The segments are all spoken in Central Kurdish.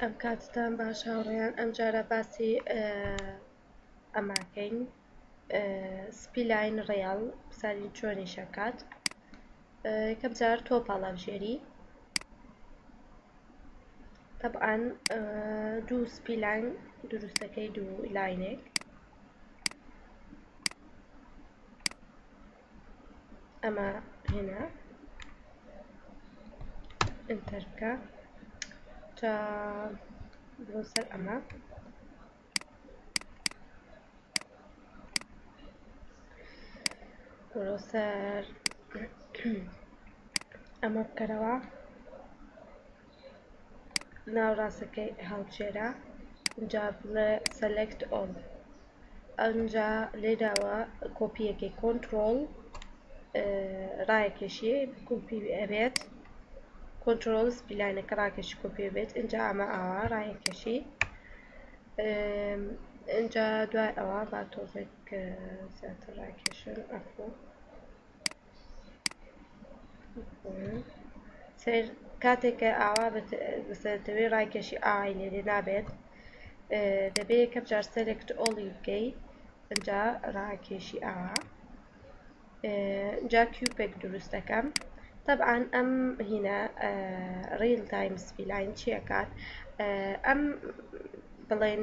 ئەوکاتەتان باش هاوڕێیان ئەمجارە باسی ئەماکەین سپی لاین ڕیاڵ سالی چۆنی شەکات کەم جار تۆ پاڵاژێری طبعاان دوو سپی لاین دروستەکەی دوو لاینێک ئەمە هێنا ئەنتەر بکە تا بۆ سەر ئەمە بۆ سەر ئەمە بکەرەوە ناوڕاستەکەی هەڵبژێرە ئینجا بڵێ سەلێکت ئۆڵ ئەنجا لێراوە کۆپیەکەی کۆنترۆڵ ڕایەکێشی کوپی ئەبێت کۆنترۆڵ سپیلانەکە ڕاکێشی کوپی بێت ئینجا ئەمە ئاوا ڕایەکێشی ئینجا دوای ئەوە با تۆزێک زیاتر ڕاکێشن ئەفۆ سەیر کاتێک کە ئاوا بەسەرتەوەی ڕایکێشی ئاوای لێرێ نابێت دەبێت یەکەم جار سەلێکت ئۆڵی بکەی ئەجا ڕاکێشی ئاوا جا کیوپێک دروست دەکەم طبعا ئەم هینە ڕیل تایم سپیلاین چیەکات ئەم بڵێن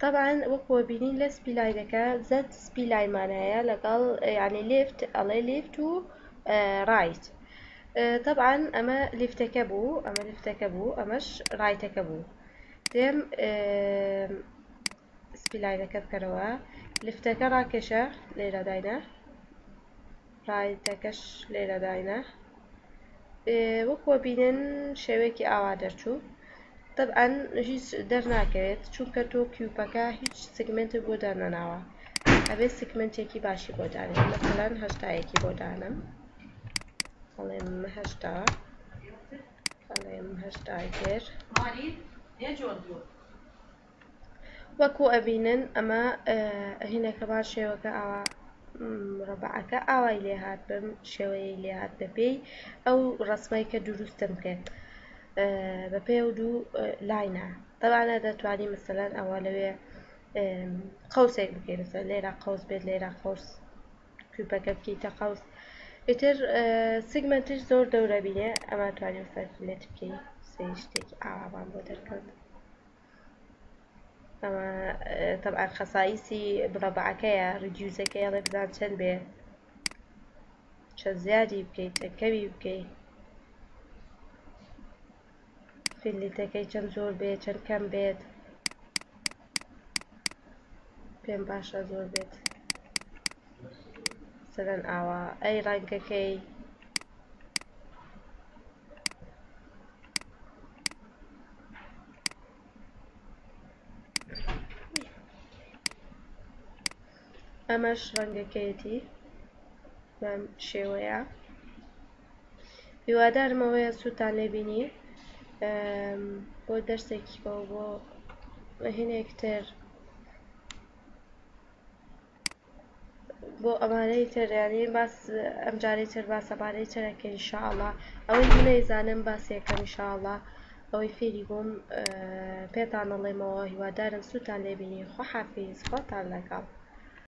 تەبعەن وەکو ئەبینین لە سپی لای دەکا زەرد سپی لای مانایە لەگەڵ یعنی لێفت ئەڵێ لێفت و ڕایت تەبعەن ئەمە لیفتەکە بوو ئەمە لیفتەکە بوو ئەمەش ڕایتەکە بوو دێم سپی لایەکە بکەرەوە لفتەکە ڕاکێشە لێرە داینا ڕایتەکەش لێرە داینە وەکوە بینن شێوەیەکی ئاوا دەرچوو طبعاً هیچ دەرناکەوێت چونکە تۆ کیوپەکە هیچ سگمنتێک بۆ دانەناوە ئەبێت سگمنتێکی باشی بۆ دانێت مەسەلەن هەشتایەکی بۆ دانم بەڵێم هەشتا بەڵێم هەشتای تر وەکو ئەبینن ئەمە هینەکە با شێوەکە ئاوا ڕەبعەکە ئاوای لێ هات بم شێوەیەی لێ هات بەپێی ئەو ڕسمەی کە دروستم کرد بە پێ و دوو لاینە تەوانە دەتوانی مثلەن ئەوە لەوێ قوسێک بکەی لەسە لێرە قوس بێت لێرە قوس کوپەکە بکەیتە قوس ئیتر سیگمنتش زۆر دەورە بینێ ئەمە توانێت سەرفلێت بکەی سێ شتێکی ئاوابان بۆ دەرکەوت ئەمە طبعا خەسائیسی مربعەکەیە ریدیوزەکەی ئەڵێ بزان چەند بێ چەند زیادی بکەیت چەند کەوی بکەیت فیلیتەکەی چەند زۆر بێت چەند کەم بێت پێم باشە زۆر بێت سەرەن ئاوا ئەی ڕەنگەکەی ئەمەش ڕەنگەکەیەتی بەم شێوەیە هیوادارم ئەوەیە سووتان لێبینی بۆ دەرسێکی بەو بۆ هینێکتر بۆ ئەمانەی تر یانی باس ئەمجارەی تر باس ئەمانەی تر ئەکەین ان شاء اللە ئەوەی من نەیزانم باسی ئەکەم ان شاء اللە ئەوەی فێری بووم پێتان ئەڵێمەوە هیوادارم سوودتان لێ بینی خواحافیز خۆتان لەگەڵ